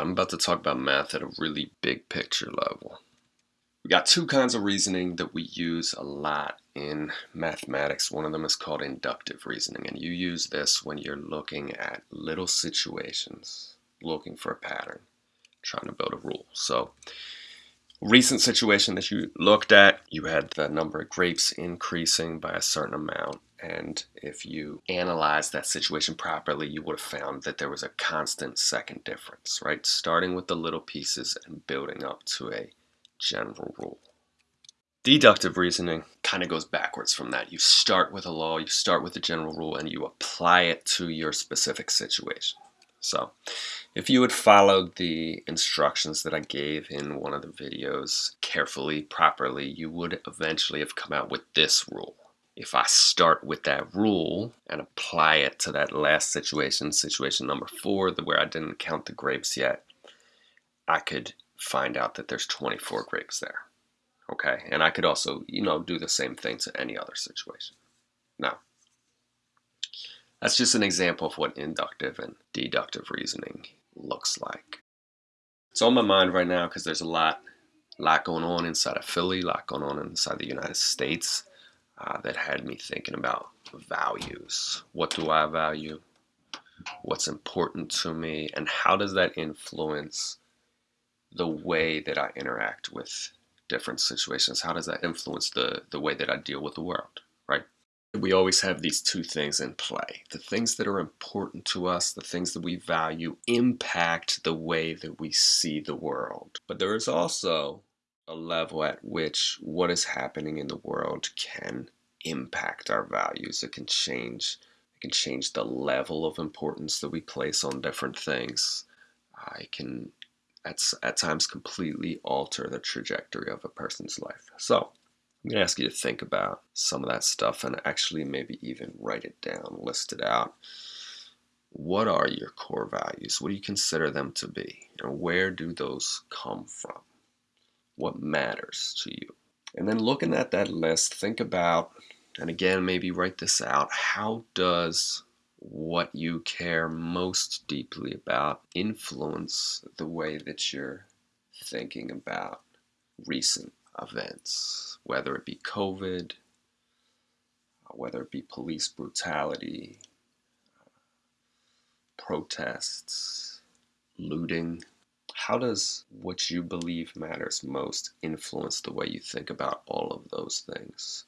I'm about to talk about math at a really big picture level. We got two kinds of reasoning that we use a lot in mathematics. One of them is called inductive reasoning, and you use this when you're looking at little situations, looking for a pattern, trying to build a rule. So, recent situation that you looked at, you had the number of grapes increasing by a certain amount. And if you analyze that situation properly, you would have found that there was a constant second difference, right? Starting with the little pieces and building up to a general rule. Deductive reasoning kind of goes backwards from that. You start with a law, you start with a general rule, and you apply it to your specific situation. So if you had followed the instructions that I gave in one of the videos carefully, properly, you would eventually have come out with this rule. If I start with that rule and apply it to that last situation, situation number four, where I didn't count the grapes yet, I could find out that there's 24 grapes there. Okay, and I could also, you know, do the same thing to any other situation. Now, that's just an example of what inductive and deductive reasoning looks like. It's on my mind right now because there's a lot, lot going on inside of Philly, a lot going on inside the United States uh, that had me thinking about values. What do I value? What's important to me? And how does that influence the way that I interact with different situations? How does that influence the, the way that I deal with the world, right? We always have these two things in play. The things that are important to us, the things that we value, impact the way that we see the world. But there is also a level at which what is happening in the world can impact our values. It can change. It can change the level of importance that we place on different things. It can at, at times completely alter the trajectory of a person's life. So I'm going to ask you to think about some of that stuff and actually maybe even write it down, list it out. What are your core values? What do you consider them to be? And where do those come from? What matters to you? And then looking at that list, think about, and again, maybe write this out. How does what you care most deeply about influence the way that you're thinking about recent events, whether it be COVID, uh, whether it be police brutality, uh, protests, looting. How does what you believe matters most influence the way you think about all of those things?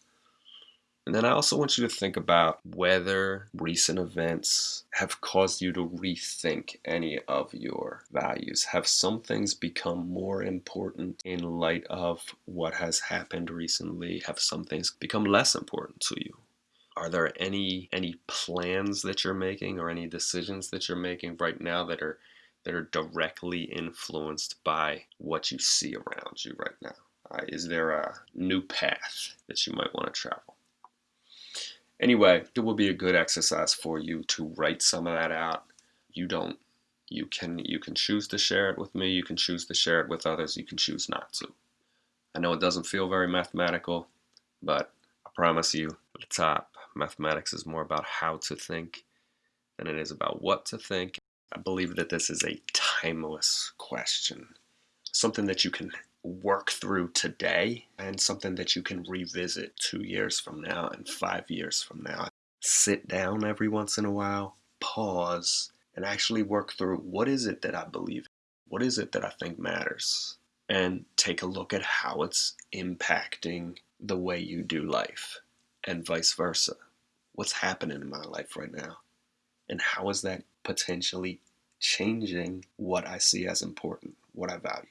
And then I also want you to think about whether recent events have caused you to rethink any of your values. Have some things become more important in light of what has happened recently? Have some things become less important to you? Are there any any plans that you're making or any decisions that you're making right now that are that are directly influenced by what you see around you right now? Uh, is there a new path that you might want to travel? Anyway, it will be a good exercise for you to write some of that out. You don't, you can, you can choose to share it with me. You can choose to share it with others. You can choose not to. I know it doesn't feel very mathematical, but I promise you at the top, mathematics is more about how to think than it is about what to think. I believe that this is a timeless question, something that you can work through today and something that you can revisit two years from now and five years from now. Sit down every once in a while, pause, and actually work through what is it that I believe? What is it that I think matters? And take a look at how it's impacting the way you do life and vice versa. What's happening in my life right now? And how is that potentially changing what I see as important, what I value?